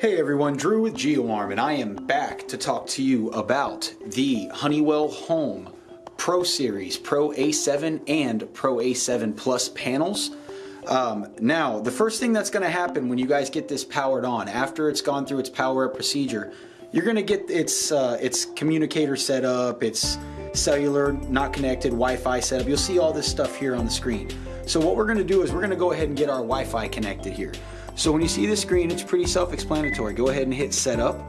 Hey everyone, Drew with GeoArm, and I am back to talk to you about the Honeywell Home Pro Series Pro A7 and Pro A7 Plus panels. Um, now, the first thing that's going to happen when you guys get this powered on, after it's gone through its power up procedure, you're going to get its uh, its communicator set up, its cellular, not connected, Wi-Fi setup. You'll see all this stuff here on the screen. So what we're going to do is we're going to go ahead and get our Wi-Fi connected here. So when you see the screen, it's pretty self-explanatory. Go ahead and hit setup.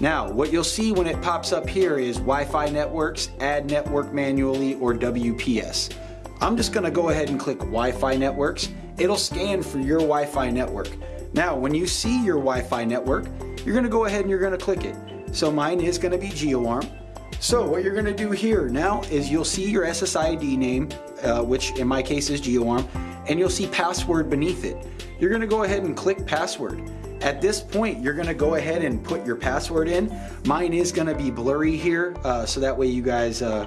Now, what you'll see when it pops up here is Wi-Fi networks, add network manually, or WPS. I'm just gonna go ahead and click Wi-Fi networks. It'll scan for your Wi-Fi network. Now, when you see your Wi-Fi network, you're gonna go ahead and you're gonna click it. So mine is gonna be GeoArm. So what you're gonna do here now is you'll see your SSID name, uh, which in my case is GeoArm, and you'll see password beneath it you're gonna go ahead and click password. At this point, you're gonna go ahead and put your password in. Mine is gonna be blurry here, uh, so that way you guys uh,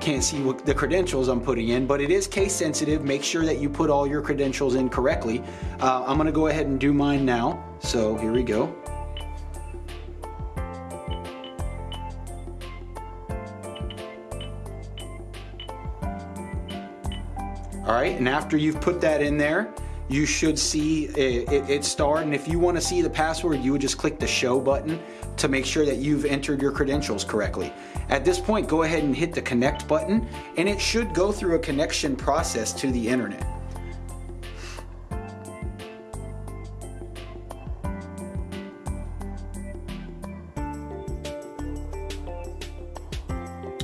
can't see what the credentials I'm putting in, but it is case sensitive. Make sure that you put all your credentials in correctly. Uh, I'm gonna go ahead and do mine now. So here we go. All right, and after you've put that in there, you should see it, it, it. And if you want to see the password, you would just click the show button to make sure that you've entered your credentials correctly. At this point, go ahead and hit the connect button and it should go through a connection process to the internet.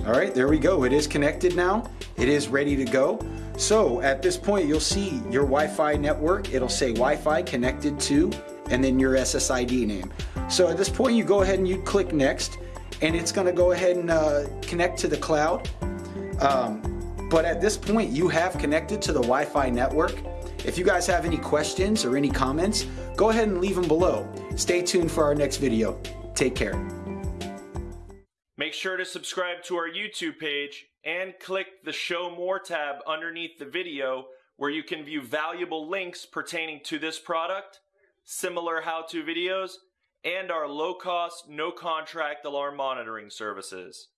All right, there we go. It is connected now. It is ready to go. So at this point, you'll see your Wi-Fi network. It'll say Wi-Fi connected to, and then your SSID name. So at this point, you go ahead and you click next, and it's gonna go ahead and uh, connect to the cloud. Um, but at this point, you have connected to the Wi-Fi network. If you guys have any questions or any comments, go ahead and leave them below. Stay tuned for our next video. Take care. Make sure to subscribe to our YouTube page and click the Show More tab underneath the video where you can view valuable links pertaining to this product, similar how-to videos, and our low-cost, no-contract alarm monitoring services.